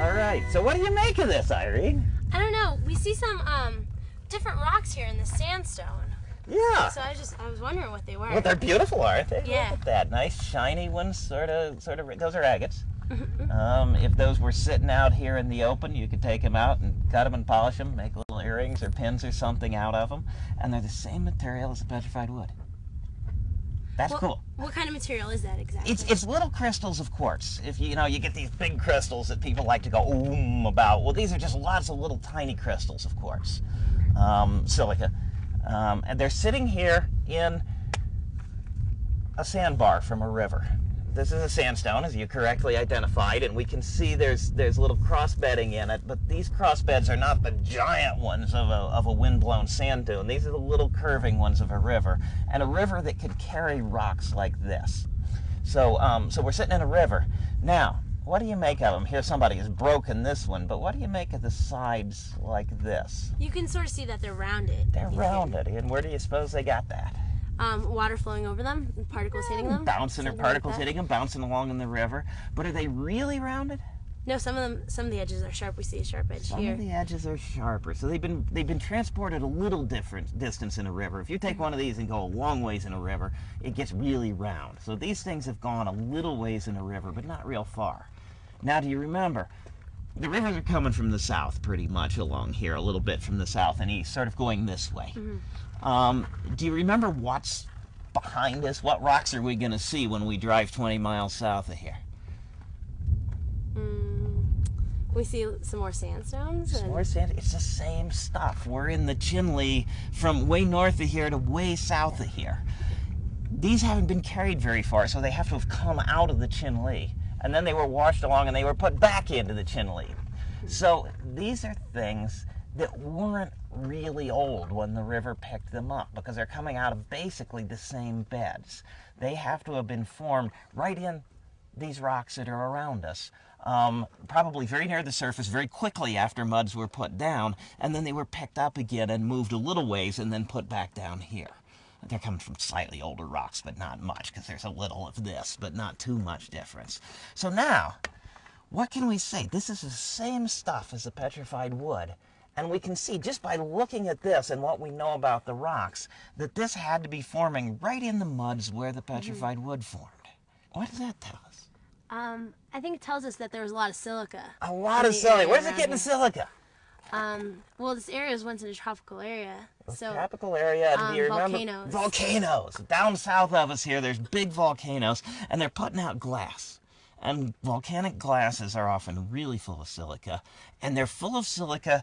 All right. So what do you make of this, Irene? I don't know. We see some um different rocks here in the sandstone. Yeah. So I just I was wondering what they were. Well, they're beautiful, aren't they? Yeah. Look at that. Nice shiny ones, sort of, sort of. Those are agates. um, if those were sitting out here in the open, you could take them out and cut them and polish them, make little earrings or pins or something out of them, and they're the same material as the petrified wood. That's what, cool. What kind of material is that exactly? It's it's little crystals of quartz. If you, you know you get these big crystals that people like to go oom about. Well, these are just lots of little tiny crystals of quartz, um, silica, um, and they're sitting here in a sandbar from a river. This is a sandstone, as you correctly identified, and we can see there's there's little cross bedding in it. But these cross beds are not the giant ones of a, of a windblown sand dune. These are the little curving ones of a river, and a river that could carry rocks like this. So um, so we're sitting in a river. Now, what do you make of them? Here, somebody has broken this one, but what do you make of the sides like this? you can sort of see that they're rounded. They're rounded, and where do you suppose they got that? Um, water flowing over them, particles hitting them. Bouncing or something like particles hitting them, bouncing along in the river. But are they really rounded? No, some of them, some of the edges are sharp. We see a sharp edge Some here. of the edges are sharper, so they've been they've been transported a little different distance in a river. If you take one of these and go a long ways in a river, it gets really round. So these things have gone a little ways in a river, but not real far. Now, do you remember? The rivers are coming from the south, pretty much along here, a little bit from the south and east, sort of going this way. Um, do you remember what's behind us? What rocks are we going to see when we drive 20 miles south of here? Mm, we see some more sandstones. Some and- more sand. It's the same stuff. We're in the Chinle from way north of here to way south of here. These haven't been carried very far, so they have to have come out of the Chinle. And then they were washed along and they were put back into the Chinle. So these are things that weren't really old when the river picked them up because they're coming out of basically the same beds. They have to have been formed right in these rocks that are around us. Um, probably very near the surface very quickly after muds were put down, and then they were picked up again and moved a little ways and then put back down here. They're coming from slightly older rocks, but not much, because there's a little of this, but not too much difference. So now, what can we say? This is the same stuff as the petrified wood. And we can see just by looking at this and what we know about the rocks that this had to be forming right in the muds where the petrified wood formed. What does that tell us? Um, I think it tells us that there was a lot of silica. A lot of silica. Where's it getting silica? Um, well, this area was once in a tropical area, so tropical area. and um, volcanoes. volcanoes down south of us here? There's big volcanoes, and they're putting out glass. And volcanic glasses are often really full of silica, and they're full of silica.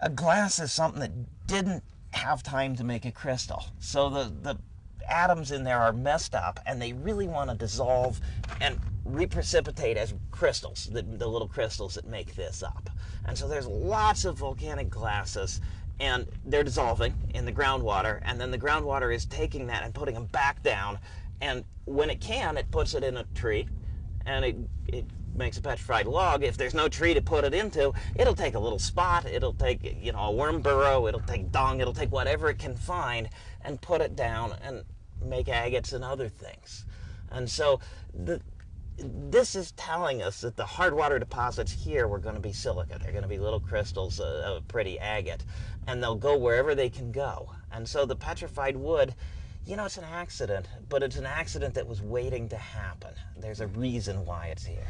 A glass is something that didn't have time to make a crystal, so the the atoms in there are messed up, and they really want to dissolve and reprecipitate as crystals, the, the little crystals that make this up. And so there's lots of volcanic glasses and they're dissolving in the groundwater and then the groundwater is taking that and putting them back down and when it can it puts it in a tree and it, it makes a petrified log if there's no tree to put it into it'll take a little spot it'll take you know a worm burrow it'll take dung it'll take whatever it can find and put it down and make agates and other things and so the this is telling us that the hard water deposits here were going to be silica. They're going to be little crystals uh, of pretty agate, and they'll go wherever they can go. And so the petrified wood, you know, it's an accident, but it's an accident that was waiting to happen. There's a reason why it's here.